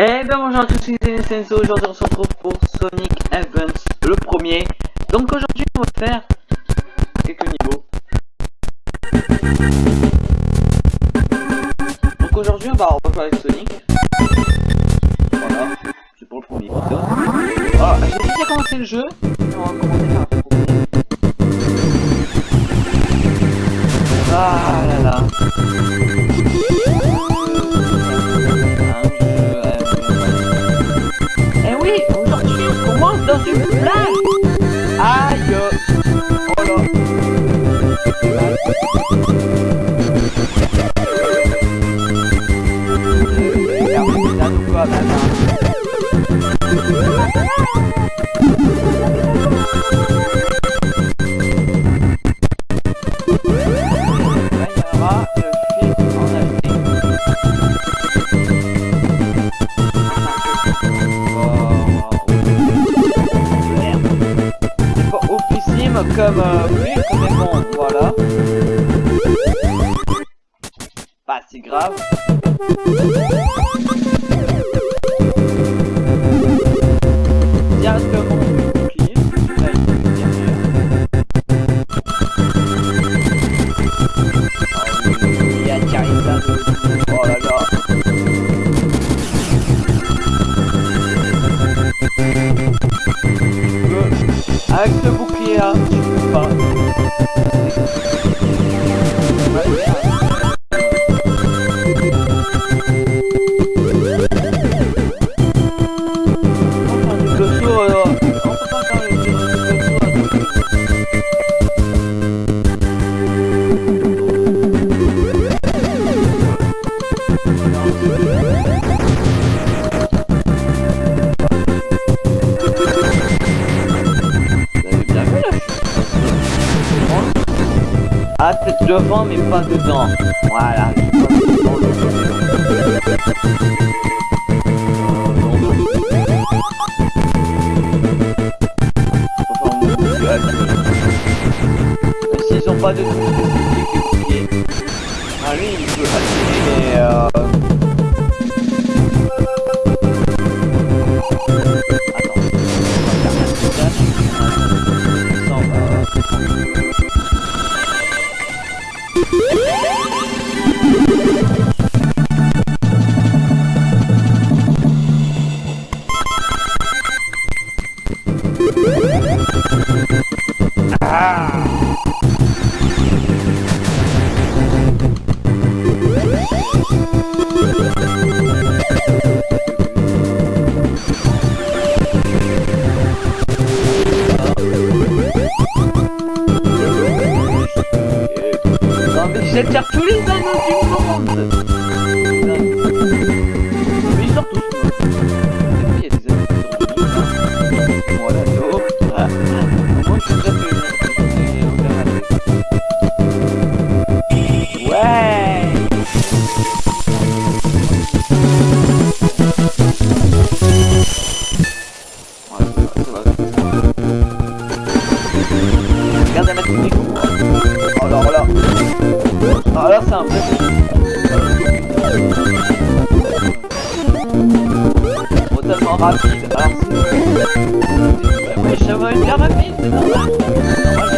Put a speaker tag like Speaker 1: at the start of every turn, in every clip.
Speaker 1: Et bien bonjour à tous, c'est Senso, aujourd'hui on se retrouve pour Sonic Events, le premier. Donc aujourd'hui on va faire quelques niveaux. Donc aujourd'hui on va jouer avec Sonic. Voilà, c'est pour le premier ah, j'ai déjà commencé le jeu, on va commencer le premier. Ah là là. comme euh, comme les mondes, voilà. Pas si grave. Ah, c'est devant, mais pas dedans. Voilà. S'ils ont pas de... Ah lui, il peut pas attirer, mais... Euh... extrêmement rapide. Hein. Alors, bah ça va rapide.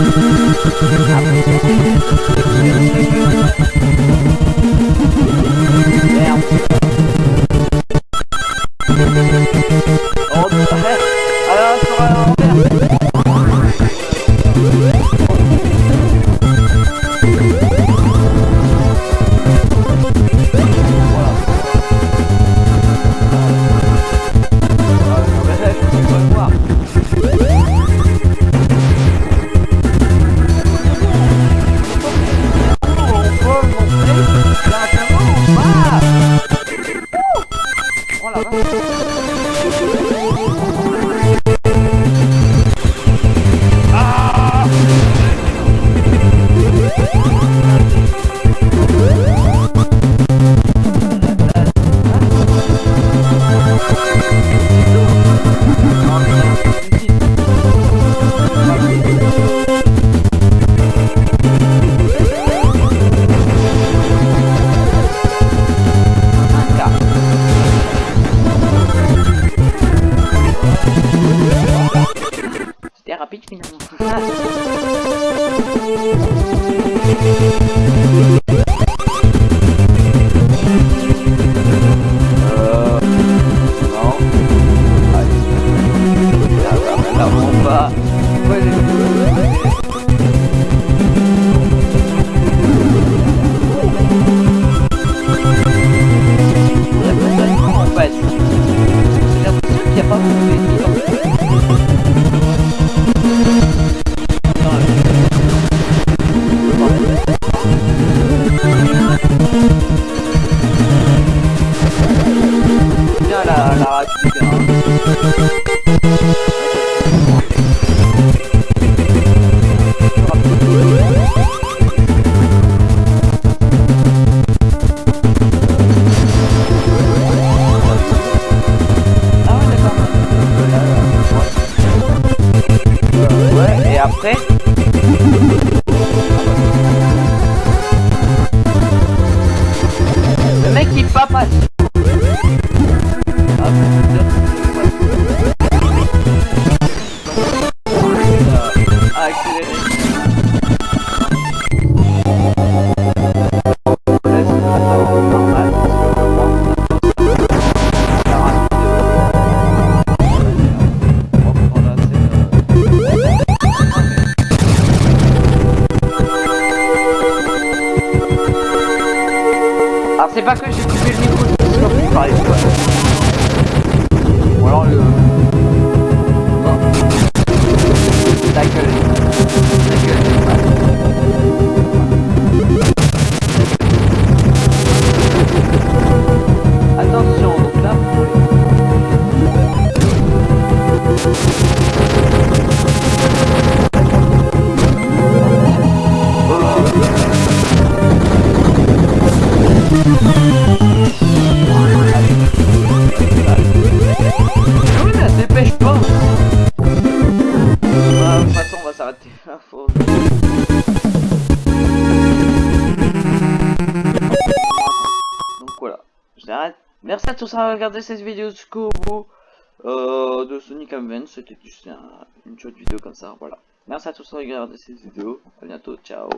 Speaker 1: 喂。À regardé cette vidéo jusqu'au bout euh, de Sonic Advance. C'était juste un- une chouette vidéo comme ça, voilà. Merci à tous d'avoir regardé cette vidéo. À bientôt, ciao